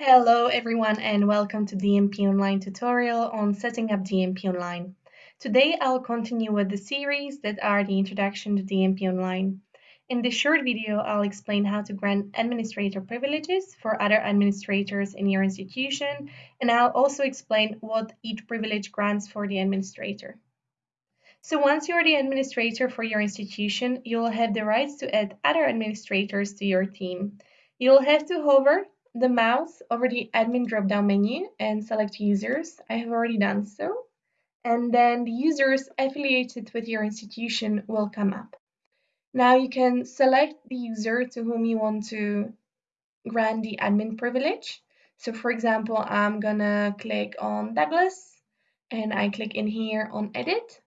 Hello everyone and welcome to the DMP Online tutorial on setting up DMP Online. Today I'll continue with the series that are the introduction to DMP Online. In this short video, I'll explain how to grant administrator privileges for other administrators in your institution, and I'll also explain what each privilege grants for the administrator. So once you're the administrator for your institution, you'll have the rights to add other administrators to your team. You'll have to hover the mouse over the admin drop-down menu and select users. I have already done so. And then the users affiliated with your institution will come up. Now you can select the user to whom you want to grant the admin privilege. So for example, I'm gonna click on Douglas and I click in here on edit.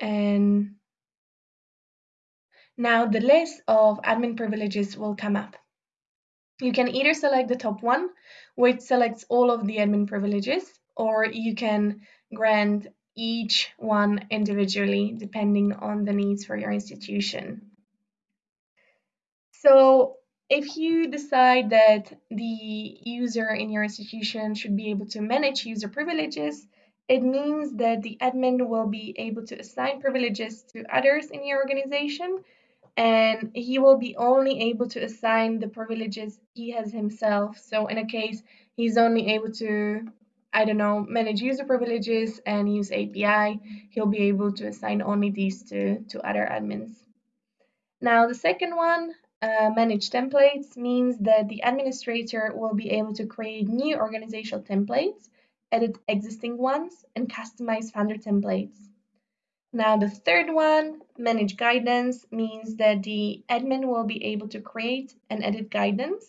And now the list of admin privileges will come up. You can either select the top one, which selects all of the admin privileges, or you can grant each one individually depending on the needs for your institution. So if you decide that the user in your institution should be able to manage user privileges, it means that the admin will be able to assign privileges to others in your organization and he will be only able to assign the privileges he has himself. So in a case, he's only able to, I don't know, manage user privileges and use API, he'll be able to assign only these to, to other admins. Now the second one, uh, manage templates, means that the administrator will be able to create new organizational templates, edit existing ones, and customize Funder templates. Now the third one, manage guidance, means that the admin will be able to create and edit guidance.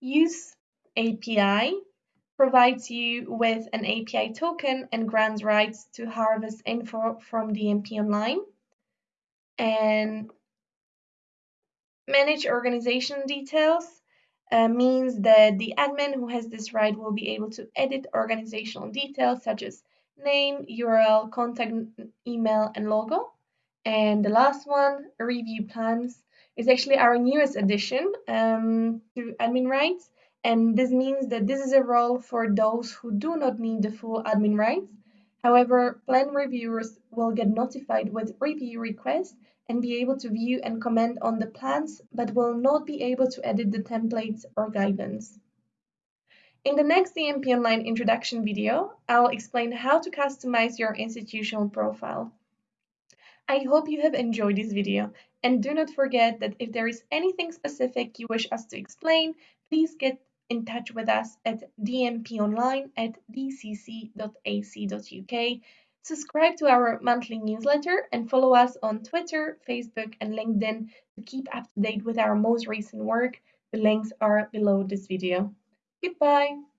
Use API provides you with an API token and grants rights to harvest info from DMP Online. And manage organization details uh, means that the admin who has this right will be able to edit organizational details such as name, URL, contact email, and logo. And the last one, review plans, is actually our newest addition um, to admin rights. And this means that this is a role for those who do not need the full admin rights. However, plan reviewers will get notified with review requests and be able to view and comment on the plans, but will not be able to edit the templates or guidance. In the next DMP Online introduction video, I'll explain how to customize your institutional profile. I hope you have enjoyed this video and do not forget that if there is anything specific you wish us to explain, please get in touch with us at dmponline at dcc.ac.uk. Subscribe to our monthly newsletter and follow us on Twitter, Facebook, and LinkedIn to keep up to date with our most recent work. The links are below this video. Goodbye.